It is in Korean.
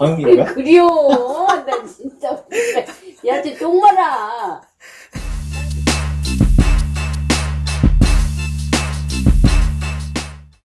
방인가? 그리워. 나 진짜 야 쟤 똥마라.